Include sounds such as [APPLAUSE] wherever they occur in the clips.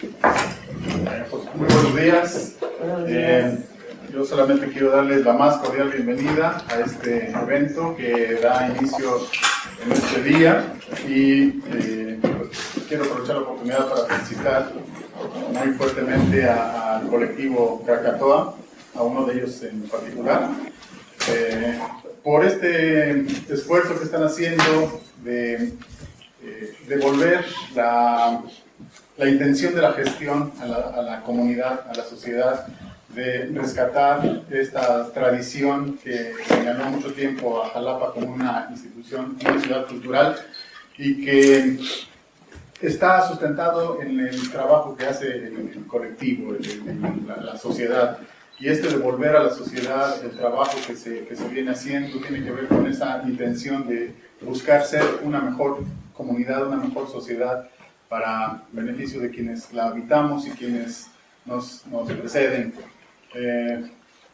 Muy buenos días. Eh, yo solamente quiero darles la más cordial bienvenida a este evento que da inicio en este día y eh, pues, quiero aprovechar la oportunidad para felicitar muy fuertemente al colectivo Krakatoa, a uno de ellos en particular, eh, por este esfuerzo que están haciendo de devolver la la intención de la gestión a la, comunidad, a la sociedad, de rescatar esta tradición que ganó mucho tiempo a Jalapa como una institución, una ciudad cultural y que está sustentado en el trabajo que hace el, colectivo, la, sociedad. Y este devolver a la sociedad el trabajo que se, que se viene haciendo tiene que ver con esa intención de buscar ser una mejor comunidad, una mejor sociedad para beneficio de quienes la habitamos y quienes nos, nos preceden. Eh,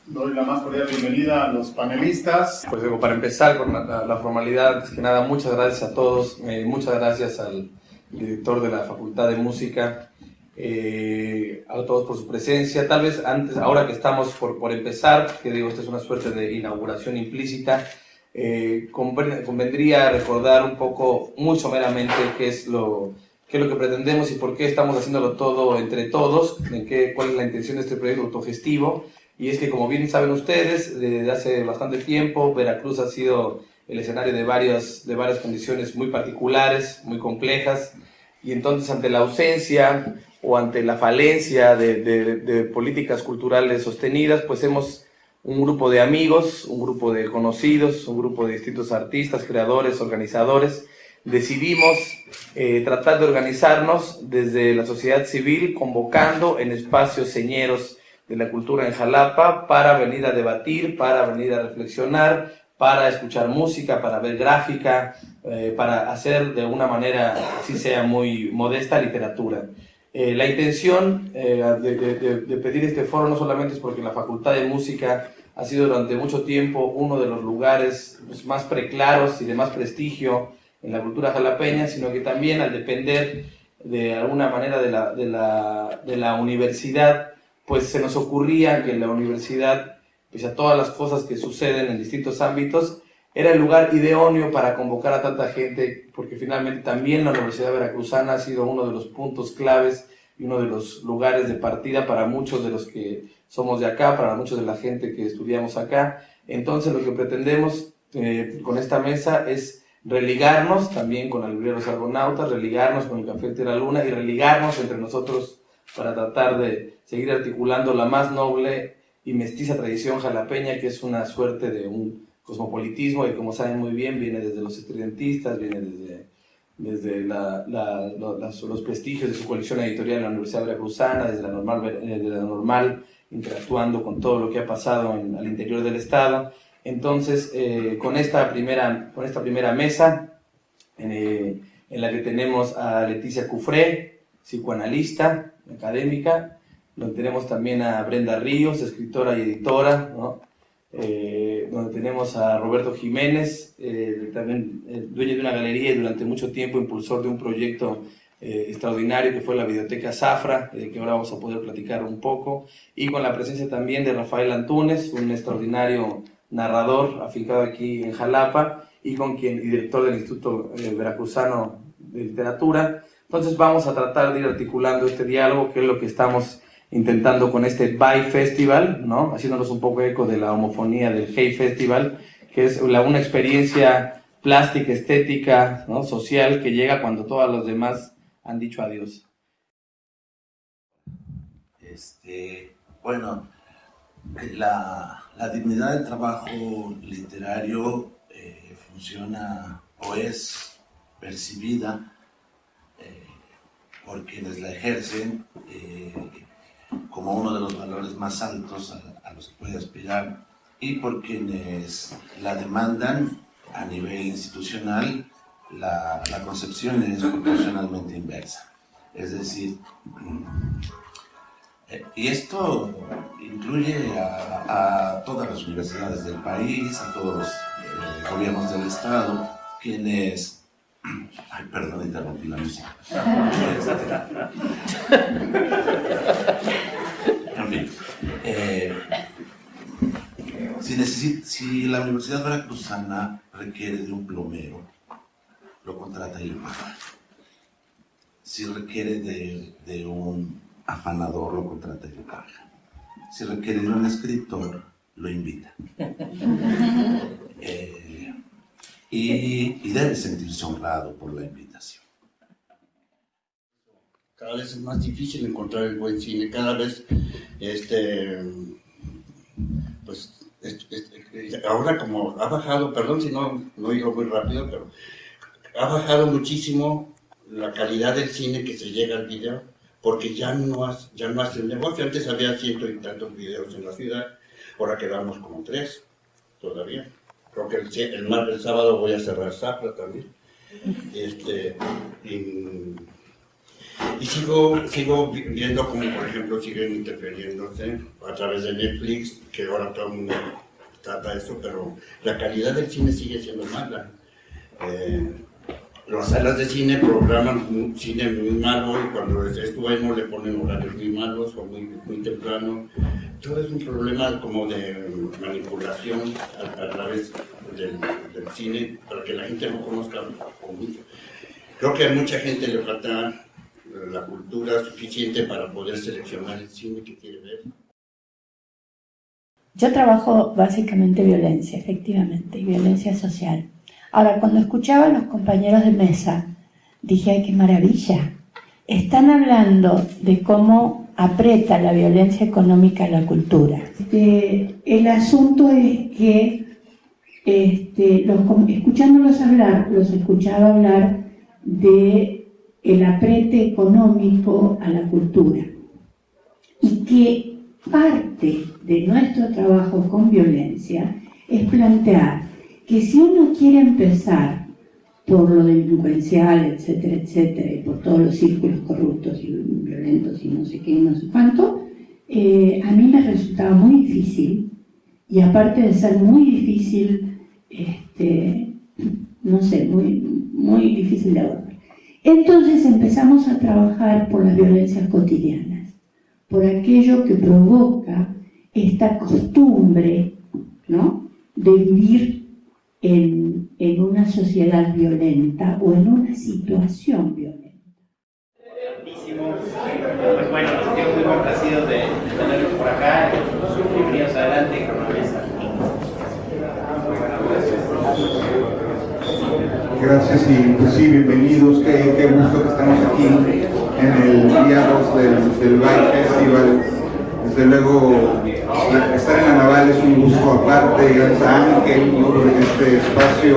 doy la más cordial bienvenida a los panelistas. Pues digo, para empezar con la, formalidad, es que nada, muchas gracias a todos, eh, muchas gracias al director de la Facultad de Música, eh, a todos por su presencia. Tal vez antes, ahora que estamos por, por empezar, que digo, esta es una suerte de inauguración implícita, convendría recordar un poco, muy someramente, qué es lo qué es lo que pretendemos y por qué estamos haciéndolo todo entre todos, en qué, cuál es la intención de este proyecto autogestivo. Y es que, como bien saben ustedes, desde hace bastante tiempo Veracruz ha sido el escenario de varias, de varias condiciones muy particulares, muy complejas, y entonces ante la ausencia o ante la falencia de, de, de políticas culturales sostenidas, pues hemos un grupo de amigos, un grupo de conocidos, un grupo de distintos artistas, creadores, organizadores, decidimos eh, tratar de organizarnos desde la sociedad civil, convocando en espacios señeros de la cultura en Jalapa para venir a debatir, para venir a reflexionar, para escuchar música, para ver gráfica, eh, para hacer de una manera, así sea muy modesta, literatura. Eh, la intención de, pedir este foro no solamente es porque la Facultad de Música ha sido durante mucho tiempo uno de los lugares pues, más preclaros y de más prestigio en la cultura jalapeña, sino que también al depender de alguna manera de la, de la, de la universidad, pues se nos ocurría que la universidad, pese a todas las cosas que suceden en distintos ámbitos, era el lugar idóneo para convocar a tanta gente, porque finalmente también la Universidad Veracruzana ha sido uno de los puntos claves y uno de los lugares de partida para muchos de los que somos de acá, para muchos de la gente que estudiamos acá. Entonces lo que pretendemos eh, con esta mesa es religarnos también con la librería los argonautas, religarnos con el Café de la Luna y religarnos entre nosotros para tratar de seguir articulando la más noble y mestiza tradición jalapeña, que es una suerte de un cosmopolitismo que, como saben muy bien, viene desde los estudiantistas, viene desde, desde la, los prestigios de su colección editorial en la Universidad Veracruzana, desde la normal, desde la normal interactuando con todo lo que ha pasado en, al interior del Estado entonces, eh, con, esta primera, con esta primera mesa, eh, en la que tenemos a Leticia Cufré, psicoanalista, académica, donde tenemos también a Brenda Ríos, escritora y editora, eh, donde tenemos a Roberto Jiménez, también dueño de una galería y durante mucho tiempo impulsor de un proyecto extraordinario que fue la Biblioteca Zafra, de que ahora vamos a poder platicar un poco, y con la presencia también de Rafael Antunes, un extraordinario narrador afincado aquí en Jalapa y con quien y director del Instituto eh, Veracruzano de Literatura. Entonces vamos a tratar de ir articulando este diálogo, que es lo que estamos intentando con este By Festival, ¿no? haciéndonos un poco eco de la homofonía del Hey Festival, que es una experiencia plástica, estética, ¿no? social, que llega cuando todos los demás han dicho adiós. Este, bueno, la, la dignidad del trabajo literario eh, funciona o es percibida eh, por quienes la ejercen eh, como uno de los valores más altos a, los que puede aspirar y por quienes la demandan a nivel institucional la, la concepción es proporcionalmente inversa. Es decir, y esto incluye a, todas las universidades del país, a todos los eh, gobiernos del Estado, quienes... [CLEARS THROAT] Ay, perdón, interrumpí la música. en fin. Eh, si, si la Universidad Veracruzana requiere de un plomero, lo contrata y lo paga. Si requiere de, de un afanador, lo contrata y lo paga. Si requiere de un escritor, lo invita. Eh, y, y debe sentirse honrado por la invitación. Cada vez es más difícil encontrar el buen cine, cada vez, este, pues, ahora como ha bajado, perdón si no, no digo muy rápido, pero ha bajado muchísimo la calidad del cine que se llega al video, porque ya no, ya no hace el negocio. Antes había ciento y tantos videos en la ciudad, ahora quedamos como tres todavía. Creo que el, el, el sábado voy a cerrar Zafra también. Este, y, sigo, sigo viendo como, por ejemplo, siguen interfiriéndose a través de Netflix, que ahora todo el mundo trata eso, pero la calidad del cine sigue siendo mala. Eh, las salas de cine programan cine muy malo y cuando es, bueno le ponen horarios muy malos o muy, muy temprano. Todo es un problema como de manipulación a, través del, cine para que la gente no conozca mucho. Creo que a mucha gente le falta la cultura suficiente para poder seleccionar el cine que quiere ver. Yo trabajo básicamente violencia, efectivamente, y violencia social. Ahora, cuando escuchaba a los compañeros de mesa, dije, ay, qué maravilla. Están hablando de cómo aprieta la violencia económica la cultura. Este, el asunto es que, este, escuchándolos hablar, los escuchaba hablar de el aprete económico a la cultura. Y que parte de nuestro trabajo con violencia es plantear que si uno quiere empezar por lo delincuencial, etcétera, etcétera, y por todos los círculos corruptos y violentos y no sé qué no sé cuánto, eh, a mí me resultaba muy difícil, y aparte de ser muy difícil, este, no sé, muy, muy difícil de abordar. Entonces empezamos a trabajar por las violencias cotidianas, por aquello que provoca esta costumbre ¿no? de vivir en, en una sociedad violenta o en una situación violenta. Pues bueno, estoy muy complacido de, tenerlos por acá. Bienvenidos adelante con la mesa. Gracias y pues sí, bienvenidos. Qué, qué gusto que estamos aquí en el día 2 del, del Bike Festival. Desde luego estar en la naval es un gusto aparte, gracias a Ángel por este espacio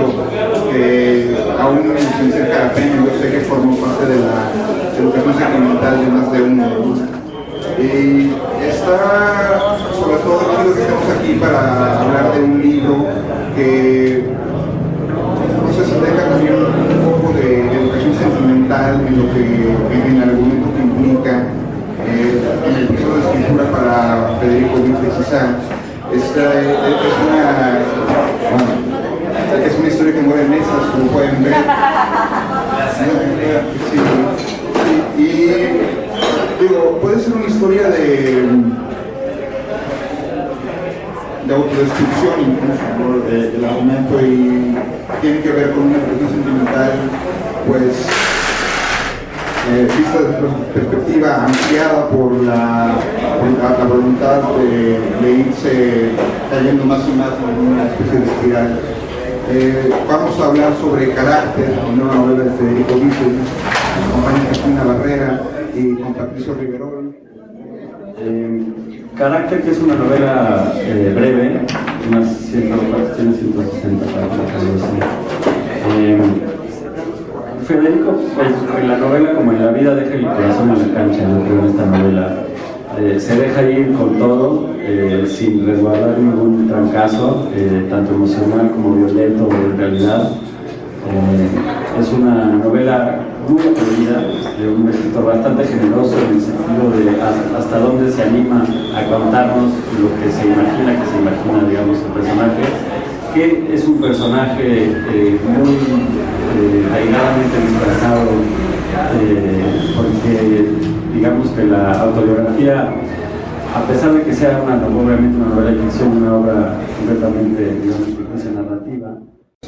que aún sin ser carapeno, yo sé que formó parte de la educación sentimental de más de uno. Y está sobre todo chido que estemos aquí para hablar de un libro que no sé si tenga también un poco de educación sentimental en lo que en el argumento que implica eh, en para Federico Vince quizá esta es una, bueno, es una historia que muere en mesas, como pueden ver. Y digo, puede ser una historia de, de autodestrucción incluso, el argumento y tiene que ver con una relación sentimental, pues eh, vista una perspectiva ampliada por la, la, voluntad de, irse cayendo más y más en una especie de espiral. Eh, vamos a hablar sobre Carácter, una nueva novela de Federico Víctor, con Cristina Barrera y con Patricio Riverol. Eh, Carácter, que es una novela eh, breve, unas 160 páginas, Federico, pues en la novela como en la vida deja el corazón en la cancha, yo creo en esta novela. Eh, se deja ir con todo, eh, sin resguardar ningún trancazo, eh, tanto emocional como violento o en realidad. es una novela muy atrevida, de un escritor bastante generoso en el sentido de hasta dónde se anima a contarnos lo que se imagina que se imagina, digamos, el personaje es un personaje eh, muy eh, disfrazado, eh, porque digamos que la autobiografía, a pesar de que sea una, obviamente una novela de ficción, una obra completamente, digamos, narrativa,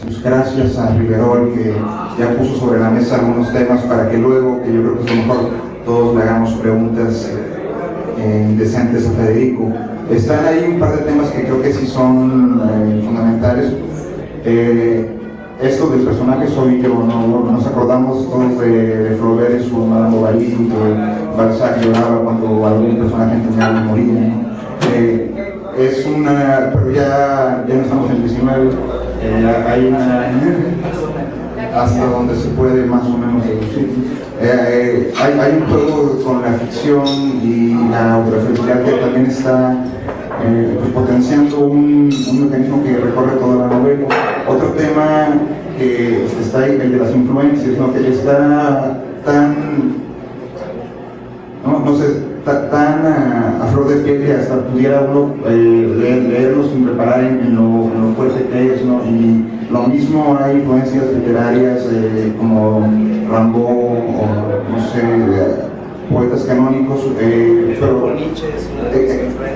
pues gracias a Riverol que ya puso sobre la mesa algunos temas para que luego, que yo creo que es lo mejor, todos le hagamos preguntas eh, indecentes a Federico. Están ahí un par de temas que creo que sí son eh, fundamentales. Eh, esto del personaje soy yo, ¿no? nos acordamos todos de, de Flaubert y su Madame Bovary, que Balzac lloraba cuando algún personaje tenía que morir. es una, pero ya, ya no estamos en el 19, hay una hasta donde se puede más o menos deducir. Eh, hay, hay, un juego con la ficción y la autoreferencial que también está eh, pues, potenciando un, mecanismo que recorre toda la novela. Otro tema que está ahí, el de las influencias, ¿no? que está tan, no, no sé, tan a, flor de que hasta pudiera uno eh, leerlo sin preparar en, lo, fuerte que es, ¿no? Y lo mismo hay influencias literarias eh, como Rambo o no sé, poetas canónicos, eh, pero,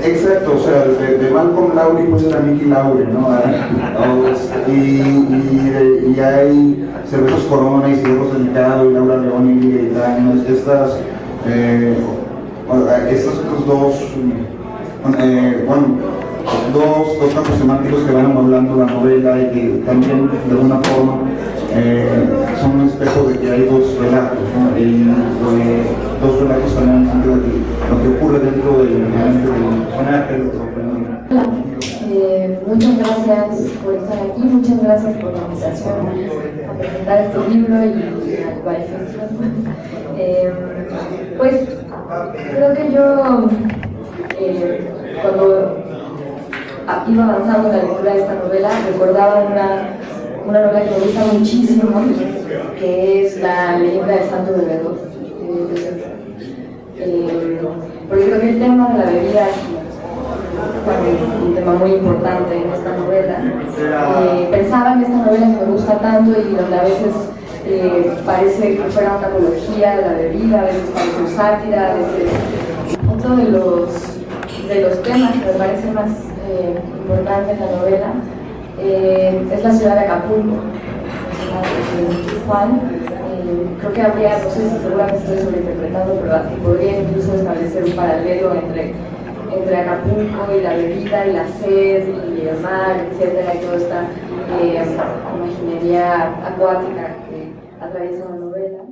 exacto, o sea, de, de Malcolm Lowry pues era Mickey Lowry, ¿no? y, y, y, hay Cervezos Corona y Ciegos Delicado y Laura León y, estas eh, estos otros dos, eh, bueno, dos, dos campos semánticos que van hablando la novela y que también de alguna forma eh, son un espejo de que hay dos relatos, ¿no? y, eh, dos relatos también en de lo que ocurre dentro del mente del personaje, eh, muchas gracias por estar aquí, muchas gracias por la invitación a presentar este libro y al Valle [LAUGHS] Eh, pues creo que yo eh, cuando iba avanzando en la lectura de esta novela recordaba una, una novela que me gusta muchísimo que es La leyenda del santo bebedor eh, porque creo que el tema de la bebida es un tema muy importante en esta novela. Eh, pensaba en esta novela me gusta tanto y donde a veces eh, parece que fuera una apología de la bebida, a veces parece sátira. Otro de los, de los temas que me parece más eh, importante en la novela eh, es la ciudad de Acapulco. Juan, creo que habría, no sé si seguramente estoy sobreinterpretando, pero podría incluso establecer un paralelo entre, entre Acapulco y la bebida y la sed y el mar, etcétera, y toda esta imaginería acuática atraviesa la novela.